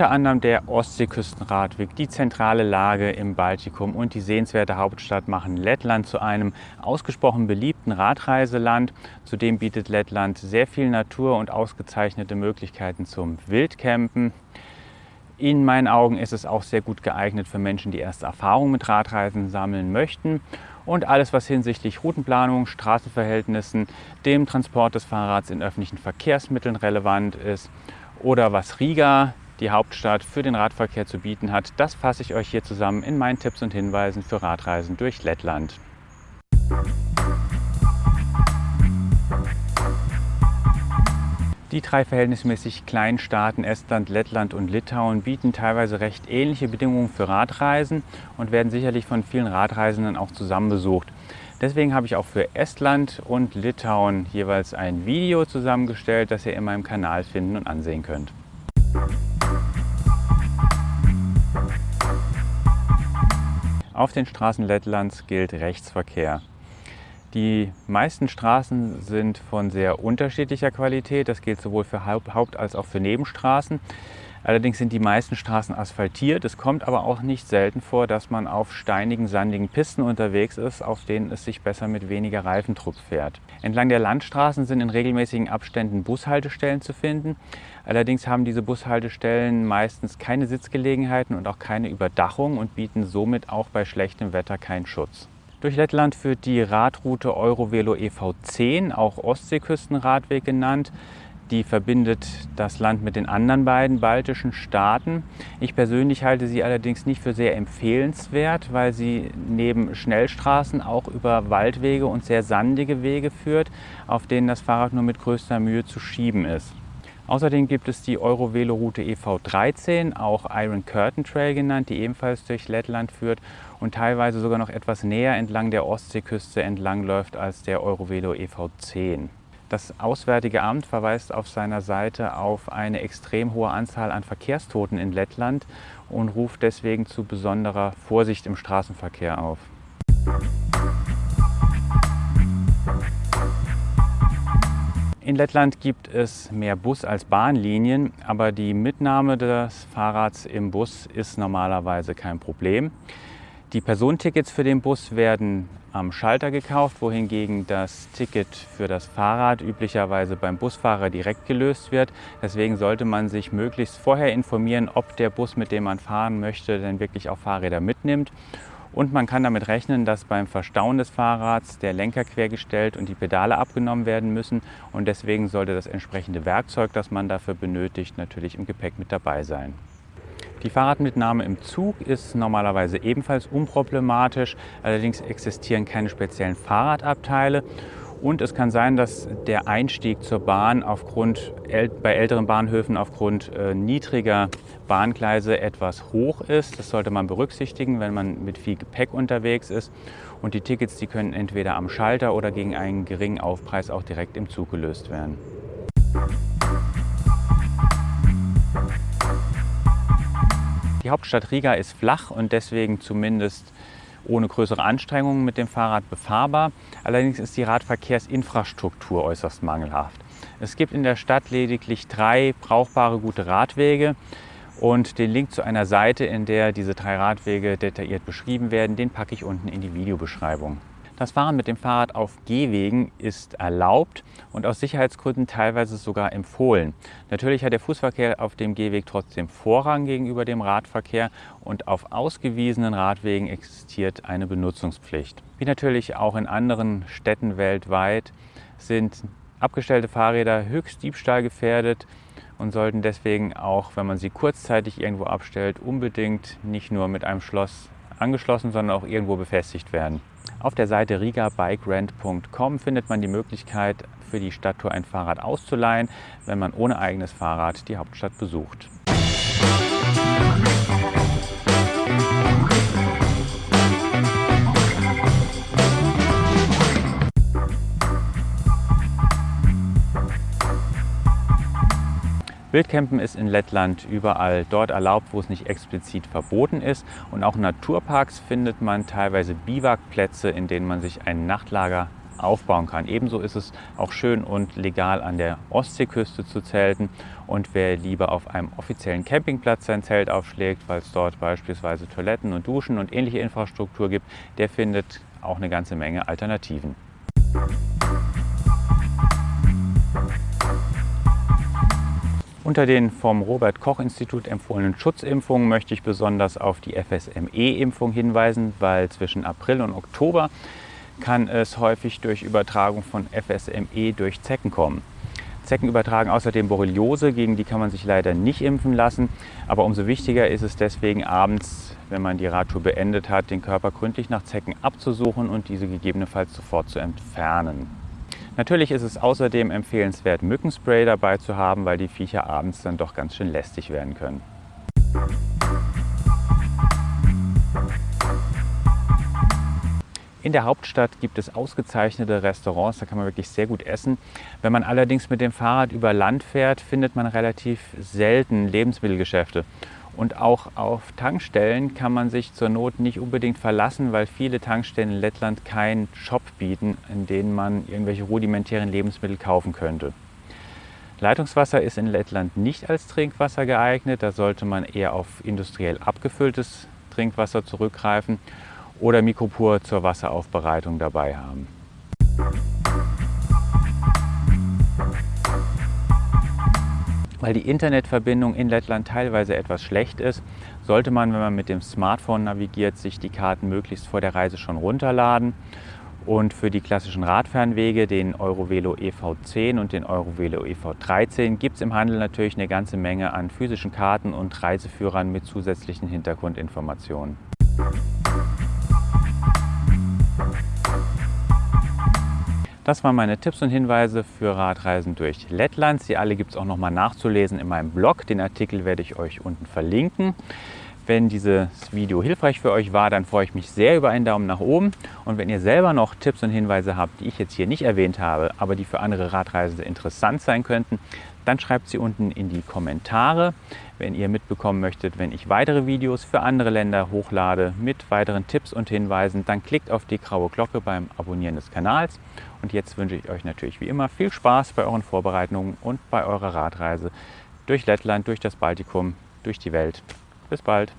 Unter anderem der Ostseeküstenradweg, die zentrale Lage im Baltikum und die sehenswerte Hauptstadt machen Lettland zu einem ausgesprochen beliebten Radreiseland. Zudem bietet Lettland sehr viel Natur und ausgezeichnete Möglichkeiten zum Wildcampen. In meinen Augen ist es auch sehr gut geeignet für Menschen, die erste Erfahrungen mit Radreisen sammeln möchten. Und alles, was hinsichtlich Routenplanung, Straßenverhältnissen, dem Transport des Fahrrads in öffentlichen Verkehrsmitteln relevant ist oder was Riga die Hauptstadt für den Radverkehr zu bieten hat, das fasse ich euch hier zusammen in meinen Tipps und Hinweisen für Radreisen durch Lettland. Die drei verhältnismäßig kleinen Staaten Estland, Lettland und Litauen bieten teilweise recht ähnliche Bedingungen für Radreisen und werden sicherlich von vielen Radreisenden auch zusammen besucht. Deswegen habe ich auch für Estland und Litauen jeweils ein Video zusammengestellt, das ihr in meinem Kanal finden und ansehen könnt. Auf den Straßen Lettlands gilt Rechtsverkehr. Die meisten Straßen sind von sehr unterschiedlicher Qualität. Das gilt sowohl für Haupt- als auch für Nebenstraßen. Allerdings sind die meisten Straßen asphaltiert. Es kommt aber auch nicht selten vor, dass man auf steinigen, sandigen Pisten unterwegs ist, auf denen es sich besser mit weniger Reifendruck fährt. Entlang der Landstraßen sind in regelmäßigen Abständen Bushaltestellen zu finden. Allerdings haben diese Bushaltestellen meistens keine Sitzgelegenheiten und auch keine Überdachung und bieten somit auch bei schlechtem Wetter keinen Schutz. Durch Lettland führt die Radroute Eurovelo EV10, auch Ostseeküstenradweg genannt. Die verbindet das Land mit den anderen beiden baltischen Staaten. Ich persönlich halte sie allerdings nicht für sehr empfehlenswert, weil sie neben Schnellstraßen auch über Waldwege und sehr sandige Wege führt, auf denen das Fahrrad nur mit größter Mühe zu schieben ist. Außerdem gibt es die Eurovelo-Route EV13, auch Iron Curtain Trail genannt, die ebenfalls durch Lettland führt und teilweise sogar noch etwas näher entlang der Ostseeküste entlangläuft als der Eurovelo EV10. Das Auswärtige Amt verweist auf seiner Seite auf eine extrem hohe Anzahl an Verkehrstoten in Lettland und ruft deswegen zu besonderer Vorsicht im Straßenverkehr auf. In Lettland gibt es mehr Bus- als Bahnlinien, aber die Mitnahme des Fahrrads im Bus ist normalerweise kein Problem. Die Personentickets für den Bus werden am Schalter gekauft, wohingegen das Ticket für das Fahrrad üblicherweise beim Busfahrer direkt gelöst wird. Deswegen sollte man sich möglichst vorher informieren, ob der Bus, mit dem man fahren möchte, denn wirklich auch Fahrräder mitnimmt. Und man kann damit rechnen, dass beim Verstauen des Fahrrads der Lenker quergestellt und die Pedale abgenommen werden müssen. Und deswegen sollte das entsprechende Werkzeug, das man dafür benötigt, natürlich im Gepäck mit dabei sein. Die Fahrradmitnahme im Zug ist normalerweise ebenfalls unproblematisch. Allerdings existieren keine speziellen Fahrradabteile. Und es kann sein, dass der Einstieg zur Bahn aufgrund, bei älteren Bahnhöfen aufgrund äh, niedriger Bahngleise etwas hoch ist. Das sollte man berücksichtigen, wenn man mit viel Gepäck unterwegs ist. Und die Tickets, die können entweder am Schalter oder gegen einen geringen Aufpreis auch direkt im Zug gelöst werden. Die Hauptstadt Riga ist flach und deswegen zumindest ohne größere Anstrengungen mit dem Fahrrad befahrbar. Allerdings ist die Radverkehrsinfrastruktur äußerst mangelhaft. Es gibt in der Stadt lediglich drei brauchbare gute Radwege und den Link zu einer Seite, in der diese drei Radwege detailliert beschrieben werden, den packe ich unten in die Videobeschreibung. Das Fahren mit dem Fahrrad auf Gehwegen ist erlaubt und aus Sicherheitsgründen teilweise sogar empfohlen. Natürlich hat der Fußverkehr auf dem Gehweg trotzdem Vorrang gegenüber dem Radverkehr und auf ausgewiesenen Radwegen existiert eine Benutzungspflicht. Wie natürlich auch in anderen Städten weltweit sind abgestellte Fahrräder höchst diebstahlgefährdet und sollten deswegen auch, wenn man sie kurzzeitig irgendwo abstellt, unbedingt nicht nur mit einem Schloss angeschlossen, sondern auch irgendwo befestigt werden. Auf der Seite rigabikerent.com findet man die Möglichkeit, für die Stadttour ein Fahrrad auszuleihen, wenn man ohne eigenes Fahrrad die Hauptstadt besucht. Wildcampen ist in Lettland überall dort erlaubt, wo es nicht explizit verboten ist. Und auch in Naturparks findet man teilweise Biwakplätze, in denen man sich ein Nachtlager aufbauen kann. Ebenso ist es auch schön und legal an der Ostseeküste zu zelten. Und wer lieber auf einem offiziellen Campingplatz sein Zelt aufschlägt, weil es dort beispielsweise Toiletten und Duschen und ähnliche Infrastruktur gibt, der findet auch eine ganze Menge Alternativen. Unter den vom Robert Koch Institut empfohlenen Schutzimpfungen möchte ich besonders auf die FSME-Impfung hinweisen, weil zwischen April und Oktober kann es häufig durch Übertragung von FSME durch Zecken kommen. Zecken übertragen außerdem Borreliose, gegen die kann man sich leider nicht impfen lassen. Aber umso wichtiger ist es deswegen abends, wenn man die Radtour beendet hat, den Körper gründlich nach Zecken abzusuchen und diese gegebenenfalls sofort zu entfernen. Natürlich ist es außerdem empfehlenswert, Mückenspray dabei zu haben, weil die Viecher abends dann doch ganz schön lästig werden können. In der Hauptstadt gibt es ausgezeichnete Restaurants, da kann man wirklich sehr gut essen. Wenn man allerdings mit dem Fahrrad über Land fährt, findet man relativ selten Lebensmittelgeschäfte. Und auch auf Tankstellen kann man sich zur Not nicht unbedingt verlassen, weil viele Tankstellen in Lettland keinen Shop bieten, in denen man irgendwelche rudimentären Lebensmittel kaufen könnte. Leitungswasser ist in Lettland nicht als Trinkwasser geeignet. Da sollte man eher auf industriell abgefülltes Trinkwasser zurückgreifen oder Mikropur zur Wasseraufbereitung dabei haben. Weil die Internetverbindung in Lettland teilweise etwas schlecht ist, sollte man, wenn man mit dem Smartphone navigiert, sich die Karten möglichst vor der Reise schon runterladen. Und für die klassischen Radfernwege, den Eurovelo EV10 und den Eurovelo EV13, gibt es im Handel natürlich eine ganze Menge an physischen Karten und Reiseführern mit zusätzlichen Hintergrundinformationen. Das waren meine Tipps und Hinweise für Radreisen durch Lettland. Sie alle gibt es auch nochmal nachzulesen in meinem Blog. Den Artikel werde ich euch unten verlinken. Wenn dieses Video hilfreich für euch war, dann freue ich mich sehr über einen Daumen nach oben. Und wenn ihr selber noch Tipps und Hinweise habt, die ich jetzt hier nicht erwähnt habe, aber die für andere Radreisende interessant sein könnten, dann schreibt sie unten in die Kommentare, wenn ihr mitbekommen möchtet, wenn ich weitere Videos für andere Länder hochlade mit weiteren Tipps und Hinweisen, dann klickt auf die graue Glocke beim Abonnieren des Kanals. Und jetzt wünsche ich euch natürlich wie immer viel Spaß bei euren Vorbereitungen und bei eurer Radreise durch Lettland, durch das Baltikum, durch die Welt. Bis bald!